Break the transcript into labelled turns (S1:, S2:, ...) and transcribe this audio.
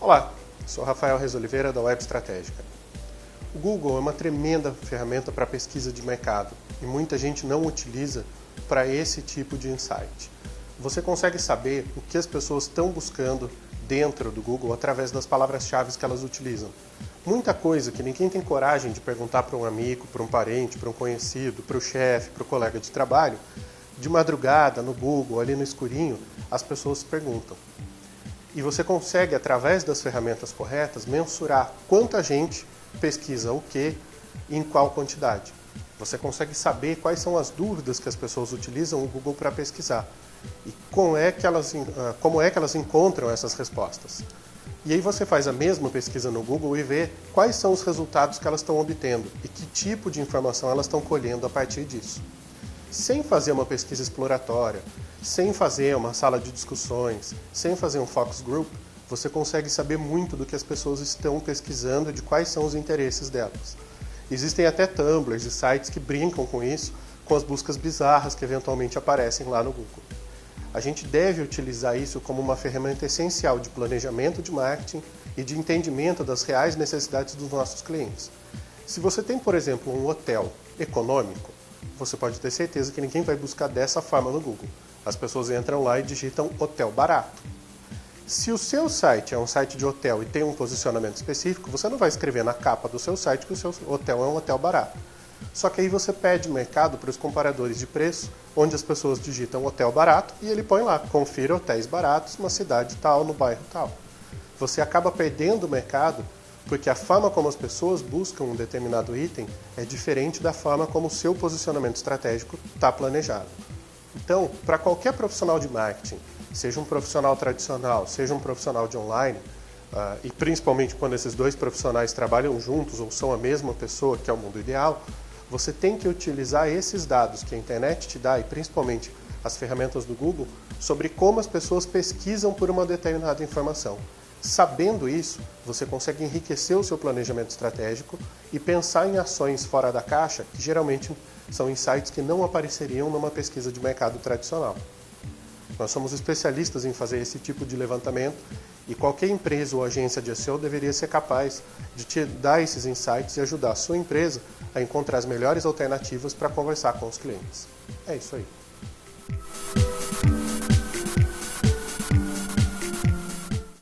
S1: Olá, sou Rafael Reis Oliveira da Web Estratégica. O Google é uma tremenda ferramenta para pesquisa de mercado e muita gente não utiliza para esse tipo de insight. Você consegue saber o que as pessoas estão buscando dentro do Google através das palavras-chave que elas utilizam. Muita coisa que ninguém tem coragem de perguntar para um amigo, para um parente, para um conhecido, para o chefe, para o colega de trabalho, de madrugada, no Google, ali no escurinho, as pessoas perguntam. E você consegue, através das ferramentas corretas, mensurar quanta gente pesquisa o que e em qual quantidade. Você consegue saber quais são as dúvidas que as pessoas utilizam o Google para pesquisar e como é, que elas, ah, como é que elas encontram essas respostas. E aí você faz a mesma pesquisa no Google e vê quais são os resultados que elas estão obtendo e que tipo de informação elas estão colhendo a partir disso. Sem fazer uma pesquisa exploratória, sem fazer uma sala de discussões, sem fazer um focus group, você consegue saber muito do que as pessoas estão pesquisando e de quais são os interesses delas. Existem até tumblers e sites que brincam com isso, com as buscas bizarras que eventualmente aparecem lá no Google. A gente deve utilizar isso como uma ferramenta essencial de planejamento de marketing e de entendimento das reais necessidades dos nossos clientes. Se você tem, por exemplo, um hotel econômico, você pode ter certeza que ninguém vai buscar dessa forma no Google. As pessoas entram lá e digitam hotel barato. Se o seu site é um site de hotel e tem um posicionamento específico, você não vai escrever na capa do seu site que o seu hotel é um hotel barato. Só que aí você pede mercado para os comparadores de preço, onde as pessoas digitam hotel barato e ele põe lá, confira hotéis baratos na cidade tal, no bairro tal. Você acaba perdendo o mercado porque a forma como as pessoas buscam um determinado item é diferente da forma como o seu posicionamento estratégico está planejado. Então, para qualquer profissional de marketing, seja um profissional tradicional, seja um profissional de online, uh, e principalmente quando esses dois profissionais trabalham juntos ou são a mesma pessoa, que é o mundo ideal, você tem que utilizar esses dados que a internet te dá e principalmente as ferramentas do Google sobre como as pessoas pesquisam por uma determinada informação. Sabendo isso, você consegue enriquecer o seu planejamento estratégico e pensar em ações fora da caixa, que geralmente são insights que não apareceriam numa pesquisa de mercado tradicional. Nós somos especialistas em fazer esse tipo de levantamento e qualquer empresa ou agência de SEO deveria ser capaz de te dar esses insights e ajudar a sua empresa a encontrar as melhores alternativas para conversar com os clientes. É isso aí.